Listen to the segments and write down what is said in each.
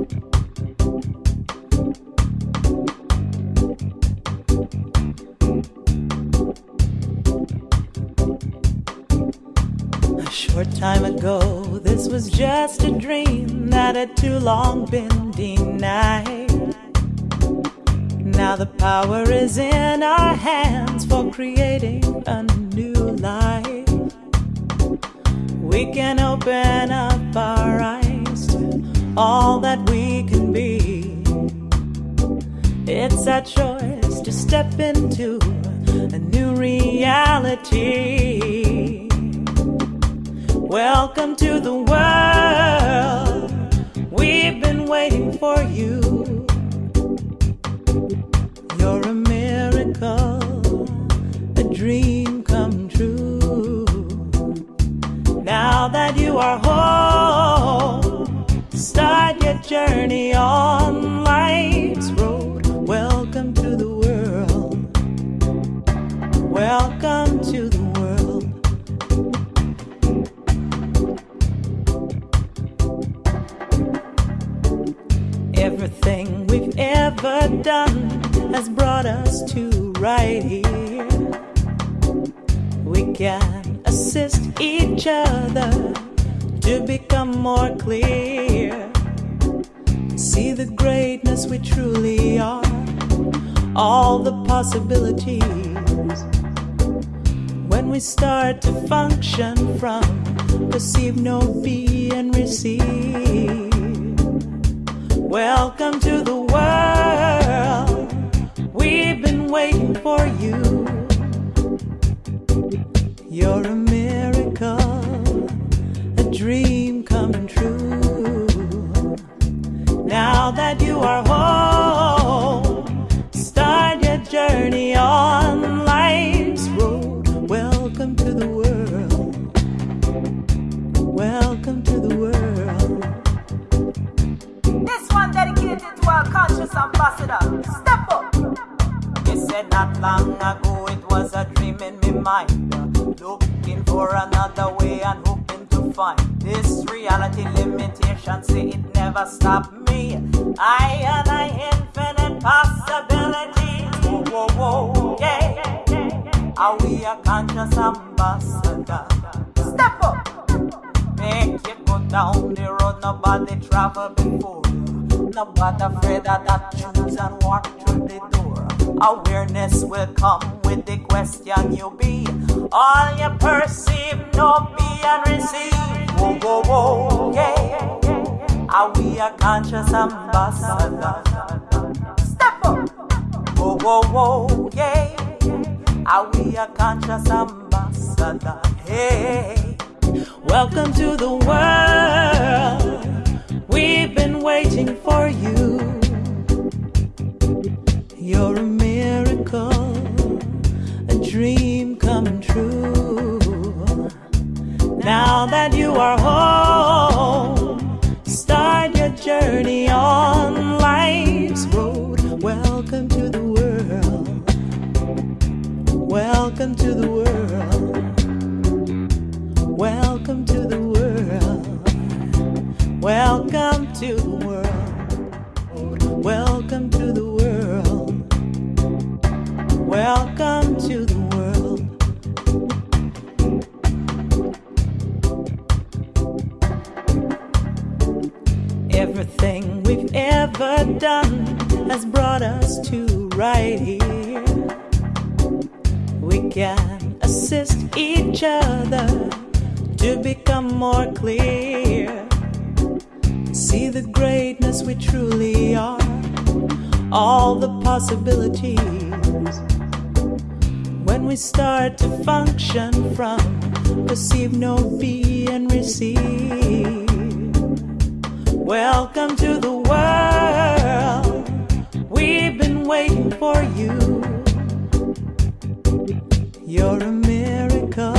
A short time ago, this was just a dream that had too long been denied. Now the power is in our hands for creating a new life. We can open up our eyes all that we can be. It's our choice to step into a new reality. Welcome to the world. We've been waiting for you. You're a miracle, a dream come true. Now that you are home, journey on life's road. Welcome to the world. Welcome to the world. Everything we've ever done has brought us to right here. We can assist each other to become more clear. See the greatness we truly are, all the possibilities. When we start to function from perceive, know be, and receive. Welcome to the world. We've been waiting for you. You're a miracle, a dream our ambassador. Step up. You said not long ago it was a dream in me mind. Looking for another way and hoping to find this reality limitation. Say it never stopped me. I and I infinite possibilities. Whoa, whoa, whoa, yeah. Are we a conscious ambassador? Step up. Make you go down the road nobody travel before. Nobody afraid of that choose and walk through the door. Awareness will come with the question you be. All you perceive, know, be and receive. Whoa, whoa, whoa, yeah. Are we a conscious ambassador? Step up. Whoa, whoa, whoa, yeah. Are we a conscious ambassador? Hey. Welcome to the world. Now that you are home, start your journey on life's road. Welcome to the world. Welcome to the world. Welcome to the world. Welcome to the world. Welcome to the world. Welcome to the world. Done has brought us to right here. We can assist each other to become more clear. See the greatness we truly are, all the possibilities. When we start to function from perceive, know be, and receive. Welcome to the world. Waiting for you. You're a miracle,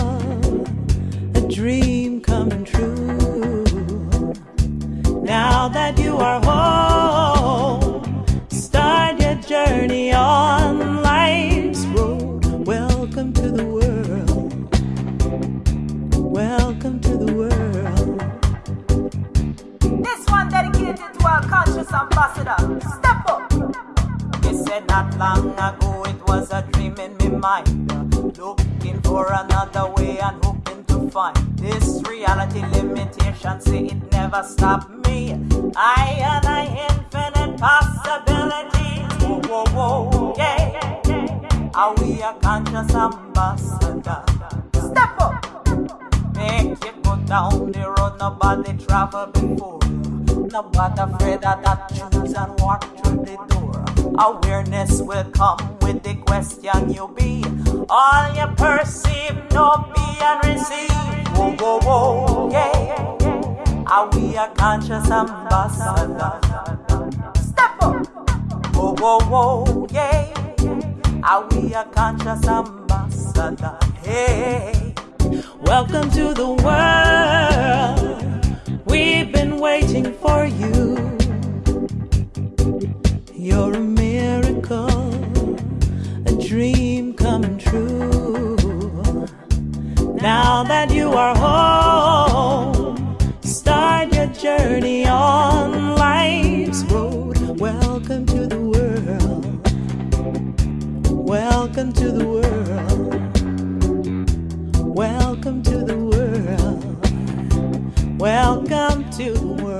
a dream come true. Now that you are home, mind. Looking for another way and hoping to find this reality limitation. Say it never stopped me. I and I infinite possibilities. Whoa, whoa, whoa, yeah. Are we a conscious ambassador? Step up. Make you go down the road nobody travel before. Nobody afraid of that choose and walk through the door. Awareness will come with the question you be. All you perceive, know be and receive. Whoa, whoa, whoa, yeah. Are we a conscious ambassador? Step up. Whoa, whoa, whoa, yeah. Are we a conscious ambassador? Hey. Welcome to the world. We've been waiting for you. Now that you are home, start your journey on life's road. Welcome to the world. Welcome to the world. Welcome to the world. Welcome to the world.